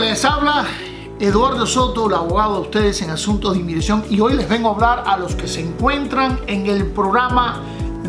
Les habla Eduardo Soto, el abogado de ustedes en asuntos de inmigración y hoy les vengo a hablar a los que se encuentran en el programa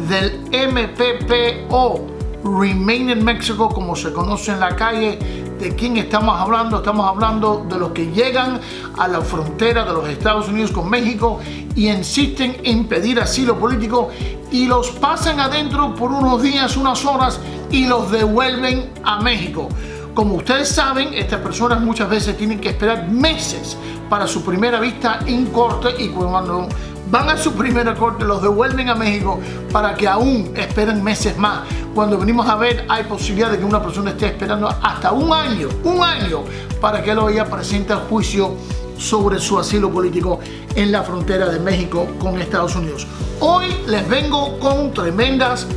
del MPPO, Remain in Mexico, como se conoce en la calle. ¿De quién estamos hablando? Estamos hablando de los que llegan a la frontera de los Estados Unidos con México y insisten en pedir asilo político y los pasan adentro por unos días, unas horas y los devuelven a México. Como ustedes saben, estas personas muchas veces tienen que esperar meses para su primera vista en corte y cuando van a su primera corte los devuelven a México para que aún esperen meses más. Cuando venimos a ver hay posibilidad de que una persona esté esperando hasta un año, un año, para que lo presente al juicio sobre su asilo político en la frontera de México con Estados Unidos. Hoy les vengo con tremendas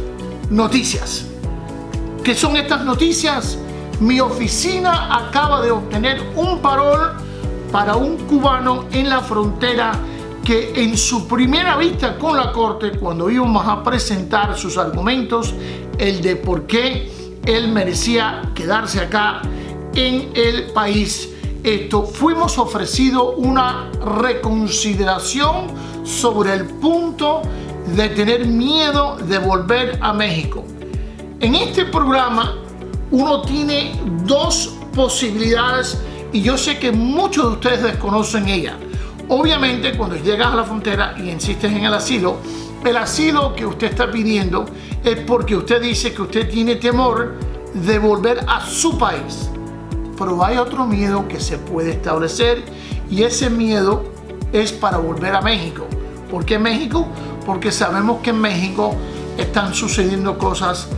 noticias. ¿Qué son estas noticias? Mi oficina acaba de obtener un parol para un cubano en la frontera que en su primera vista con la corte, cuando íbamos a presentar sus argumentos, el de por qué él merecía quedarse acá en el país, esto fuimos ofrecido una reconsideración sobre el punto de tener miedo de volver a México. En este programa uno tiene dos posibilidades y yo sé que muchos de ustedes desconocen ella. Obviamente cuando llegas a la frontera y insistes en el asilo, el asilo que usted está pidiendo es porque usted dice que usted tiene temor de volver a su país. Pero hay otro miedo que se puede establecer y ese miedo es para volver a México. ¿Por qué México? Porque sabemos que en México están sucediendo cosas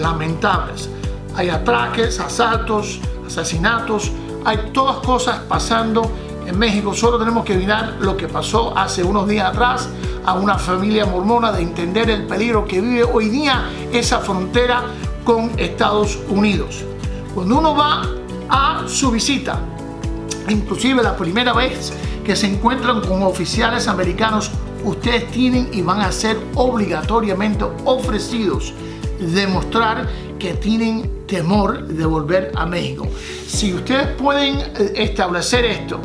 lamentables hay atraques, asaltos, asesinatos, hay todas cosas pasando en México. Solo tenemos que mirar lo que pasó hace unos días atrás a una familia mormona de entender el peligro que vive hoy día esa frontera con Estados Unidos. Cuando uno va a su visita, inclusive la primera vez que se encuentran con oficiales americanos, ustedes tienen y van a ser obligatoriamente ofrecidos demostrar que tienen temor de volver a México. Si ustedes pueden eh, establecer esto,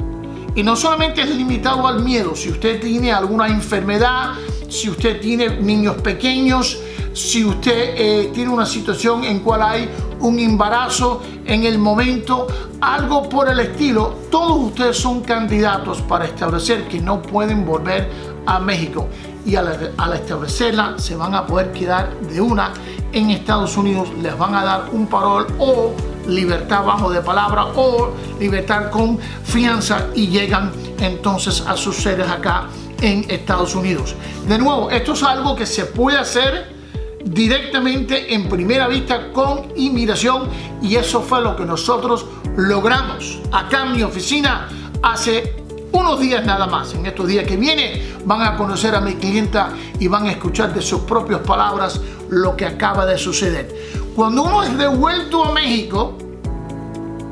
y no solamente es limitado al miedo, si usted tiene alguna enfermedad, si usted tiene niños pequeños, si usted eh, tiene una situación en cual hay un embarazo en el momento, algo por el estilo, todos ustedes son candidatos para establecer que no pueden volver a México y al, al establecerla se van a poder quedar de una en Estados Unidos les van a dar un parol o libertad bajo de palabra o libertad con fianza y llegan entonces a sus sedes acá en Estados Unidos. De nuevo, esto es algo que se puede hacer directamente en primera vista con inmigración y eso fue lo que nosotros logramos acá en mi oficina hace unos días nada más. En estos días que viene van a conocer a mi clienta y van a escuchar de sus propias palabras lo que acaba de suceder. Cuando uno es devuelto a México,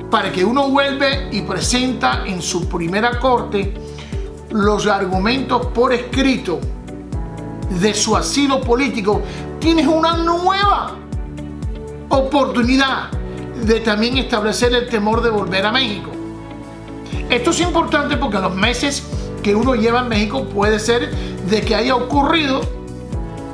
para que uno vuelve y presenta en su primera corte los argumentos por escrito de su asilo político, tienes una nueva oportunidad de también establecer el temor de volver a México. Esto es importante porque en los meses que uno lleva en México puede ser de que haya ocurrido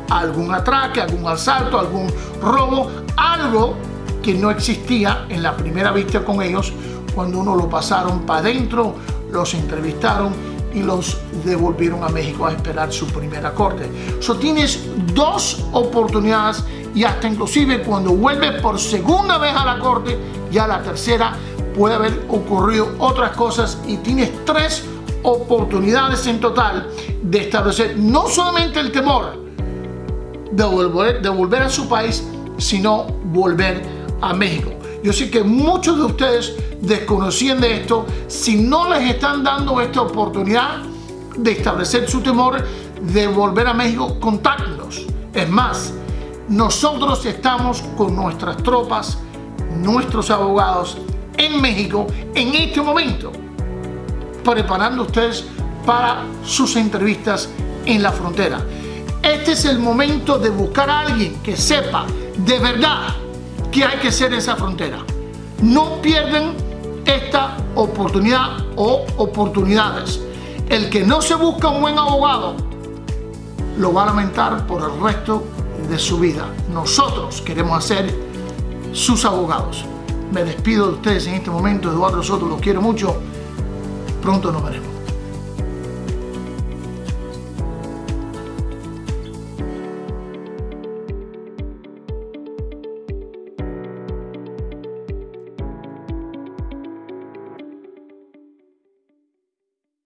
algún atraque, algún asalto, algún robo, algo que no existía en la primera vista con ellos cuando uno lo pasaron para adentro, los entrevistaron y los devolvieron a México a esperar su primera corte. So tienes dos oportunidades y hasta inclusive cuando vuelves por segunda vez a la corte, ya la tercera puede haber ocurrido otras cosas y tienes tres oportunidades en total de establecer no solamente el temor, de volver, a su país, sino volver a México. Yo sé que muchos de ustedes desconocían de esto. Si no les están dando esta oportunidad de establecer su temor de volver a México, contáctenos. Es más, nosotros estamos con nuestras tropas, nuestros abogados en México en este momento, preparando ustedes para sus entrevistas en la frontera. Este es el momento de buscar a alguien que sepa de verdad que hay que ser esa frontera. No pierden esta oportunidad o oportunidades. El que no se busca un buen abogado lo va a lamentar por el resto de su vida. Nosotros queremos hacer sus abogados. Me despido de ustedes en este momento, Eduardo Soto, los quiero mucho. Pronto nos veremos.